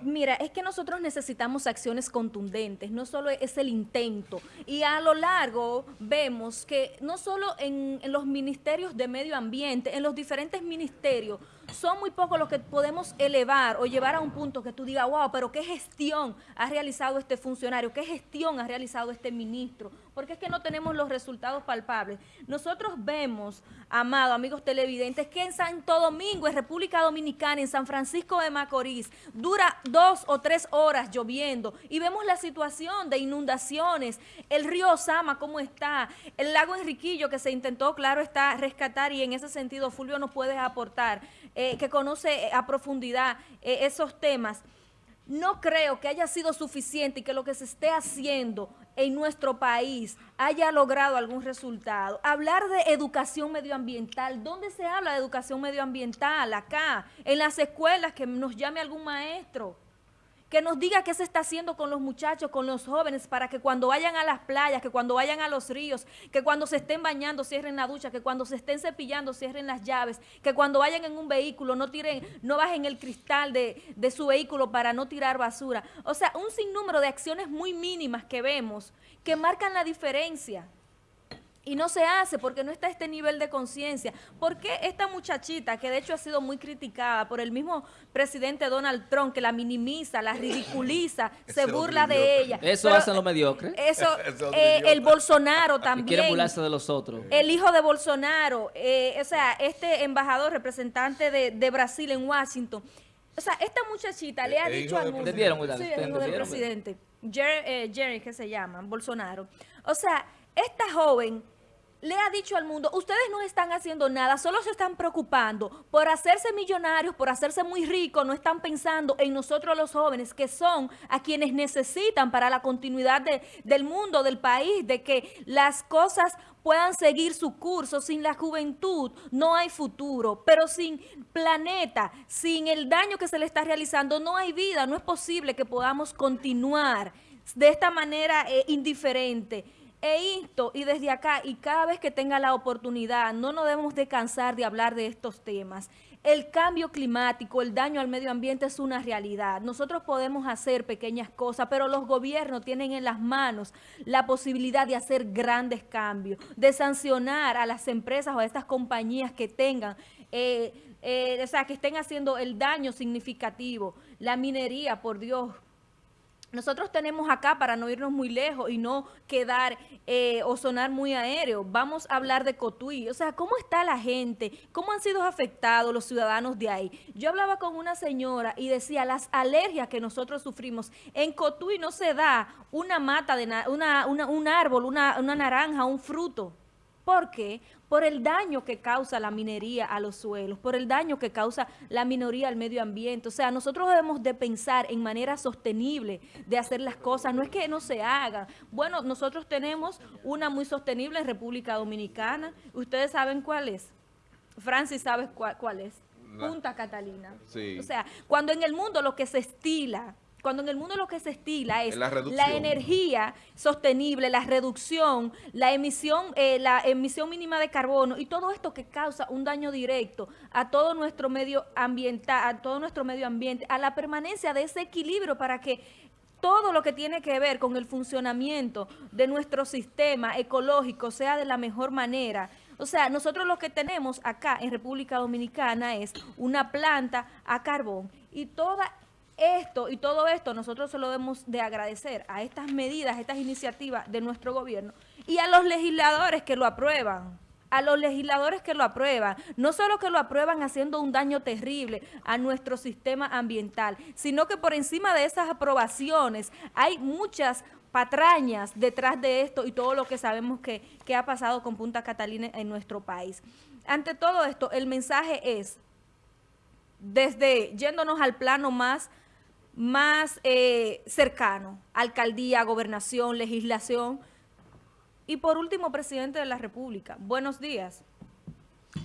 Mira, es que nosotros necesitamos acciones contundentes, no solo es el intento. Y a lo largo vemos que no solo en, los ministerios de medio ambiente, en los diferentes ministerios, son muy pocos los que podemos elevar o llevar a un punto que tú digas, wow, pero qué gestión ha realizado este funcionario, qué gestión ha realizado este ministro, porque es que no tenemos los resultados palpables. Nosotros vemos, amados amigos televidentes, que en Santo Domingo, en República Dominicana, en San Francisco de Macorís, dura dos o tres horas lloviendo y vemos la situación de inundaciones, el río Sama cómo está, el lago Enriquillo que se intentó, claro, está rescatar y en ese sentido Fulvio nos puede aportar, eh, que conoce a profundidad eh, esos temas. No creo que haya sido suficiente y que lo que se esté haciendo en nuestro país haya logrado algún resultado. Hablar de educación medioambiental, ¿dónde se habla de educación medioambiental? Acá, en las escuelas, que nos llame algún maestro que nos diga qué se está haciendo con los muchachos, con los jóvenes, para que cuando vayan a las playas, que cuando vayan a los ríos, que cuando se estén bañando cierren la ducha, que cuando se estén cepillando cierren las llaves, que cuando vayan en un vehículo no tiren, no bajen el cristal de, de su vehículo para no tirar basura. O sea, un sinnúmero de acciones muy mínimas que vemos que marcan la diferencia. Y no se hace porque no está este nivel de conciencia. ¿Por qué esta muchachita, que de hecho ha sido muy criticada por el mismo presidente Donald Trump, que la minimiza, la ridiculiza, se burla de ella? Eso hacen los mediocres. Eso, eh, el Bolsonaro también. quiere burlarse de los otros. El hijo de Bolsonaro, eh, o sea, este embajador, representante de, de, Brasil en Washington. O sea, esta muchachita le ha dicho al mundo... Sí, el hijo del presidente. Jerry, eh, Jerry, que se llama, Bolsonaro. O sea, esta joven le ha dicho al mundo, ustedes no están haciendo nada, solo se están preocupando por hacerse millonarios, por hacerse muy ricos, no están pensando en nosotros los jóvenes, que son a quienes necesitan para la continuidad de, del mundo, del país, de que las cosas puedan seguir su curso. Sin la juventud no hay futuro, pero sin planeta, sin el daño que se le está realizando, no hay vida, no es posible que podamos continuar de esta manera eh, indiferente. E esto, y desde acá, y cada vez que tenga la oportunidad, no nos debemos de cansar de hablar de estos temas. El cambio climático, el daño al medio ambiente es una realidad. Nosotros podemos hacer pequeñas cosas, pero los gobiernos tienen en las manos la posibilidad de hacer grandes cambios, de sancionar a las empresas o a estas compañías que tengan, eh, eh, o sea, que estén haciendo el daño significativo. La minería, por Dios, nosotros tenemos acá, para no irnos muy lejos y no quedar eh, o sonar muy aéreo, vamos a hablar de Cotuí. O sea, ¿cómo está la gente? ¿Cómo han sido afectados los ciudadanos de ahí? Yo hablaba con una señora y decía, las alergias que nosotros sufrimos, en Cotuí no se da una mata, de una, un árbol, una, una naranja, un fruto. ¿Por qué? Por el daño que causa la minería a los suelos, por el daño que causa la minoría al medio ambiente. O sea, nosotros debemos de pensar en manera sostenible de hacer las cosas. No es que no se hagan. Bueno, nosotros tenemos una muy sostenible en República Dominicana. ¿Ustedes saben cuál es? Francis sabe cuál, cuál es. Punta Catalina. Sí. O sea, cuando en el mundo lo que se estila cuando en el mundo lo que se estila es la, energía sostenible, la reducción, la emisión, eh, la emisión mínima de carbono y todo esto que causa un daño directo a todo nuestro medio ambiental, a todo nuestro medio ambiente, a la permanencia de ese equilibrio para que todo lo que tiene que ver con el funcionamiento de nuestro sistema ecológico sea de la mejor manera. O sea, nosotros lo que tenemos acá en República Dominicana es una planta a carbón y toda esto y todo esto nosotros se lo debemos de agradecer a estas medidas, estas iniciativas de nuestro gobierno y a los legisladores que lo aprueban a los legisladores que lo aprueban, no solo que lo aprueban haciendo un daño terrible a nuestro sistema ambiental, sino que por encima de esas aprobaciones hay muchas patrañas detrás de esto y todo lo que sabemos que, que ha pasado con Punta Catalina en nuestro país. Ante todo esto, el mensaje es, desde yéndonos al plano más más eh, cercano, alcaldía, gobernación, legislación. Y por último, presidente de la República. Buenos días.